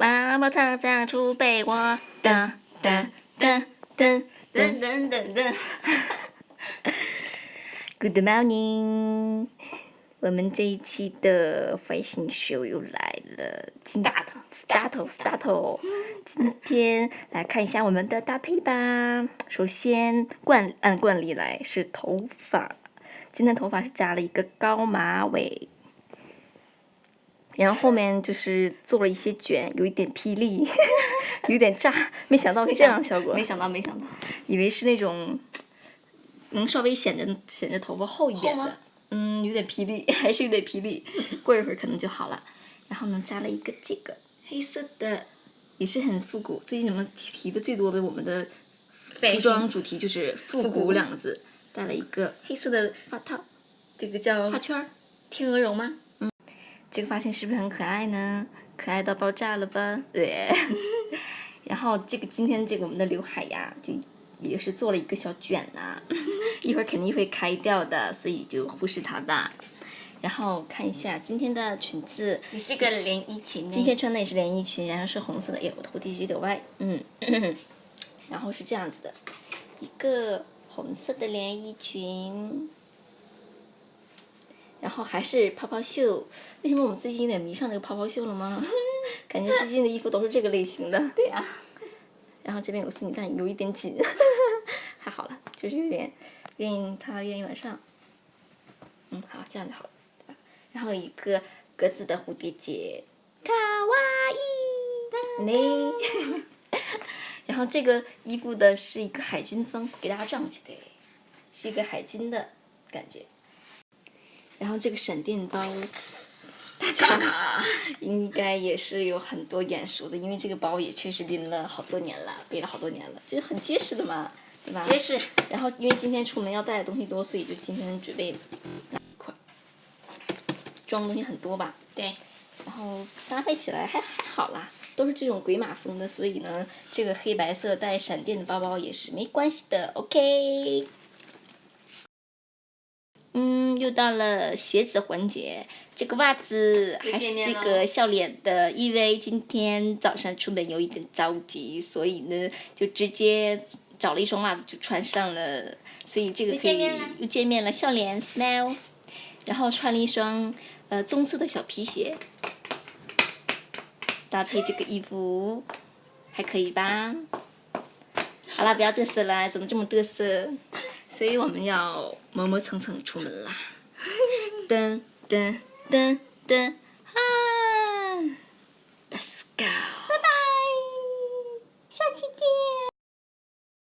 妈妈躺在出被窝，噔噔噔噔噔噔噔噔。Good morning，我们这一期的 fashion show 又来了，start，start，start。今天来看一下我们的搭配吧。首先惯按惯例来是头发，今天头发是扎了一个高马尾。然后后面就是做了一些卷，有一点霹雳，有点炸，没想到是这样的效果。没想到，没想到，以为是那种能稍微显着显着头发厚一点的，嗯，有点霹雳，还是有点霹雳。过一会儿可能就好了。然后呢，扎了一个这个黑色的，也是很复古。最近你们提的最多的我们的服装主题就是复古两个字。戴了一个黑色的发套，这个叫发圈儿，天鹅绒吗？这个发型是不是很可爱呢？可爱到爆炸了吧？对。然后这个今天这个我们的刘海呀，就也是做了一个小卷呐，一会儿肯定会开掉的，所以就忽视它吧。然后看一下今天的裙子，也是个连衣裙。今天穿的也是连衣裙，然后是红色的。哎，我头低有点歪。嗯。然后是这样子的，一个红色的连衣裙。然后还是泡泡袖，为什么我们最近有点迷上这个泡泡袖了吗？感觉最近的衣服都是这个类型的。对呀。然后这边有个女但有一点紧，还好了，就是有点愿意它愿意往上。嗯，好，这样就好了。然后一个格子的蝴蝶结，卡哇伊，呢。然后这个衣服的是一个海军风，给大家转过去，对，是一个海军的感觉。然后这个闪电包，大家 应该也是有很多眼熟的，因为这个包也确实拎了好多年了，背了好多年了，就是很结实的嘛，对吧？结实。然后因为今天出门要带的东西多，所以就今天准备拿一块，装东西很多吧？对。然后搭配起来还还好啦，都是这种鬼马风的，所以呢，这个黑白色带闪电的包包也是没关系的，OK。嗯，又到了鞋子环节。这个袜子还是这个笑脸的，因为今天早上出门有一点着急，所以呢就直接找了一双袜子就穿上了。所以这个可以又见面了，笑脸 smile。然后穿了一双呃棕色的小皮鞋，搭配这个衣服还可以吧？好了，不要嘚瑟了，怎么这么嘚瑟？所以我们要磨磨蹭蹭出门啦，噔噔噔噔，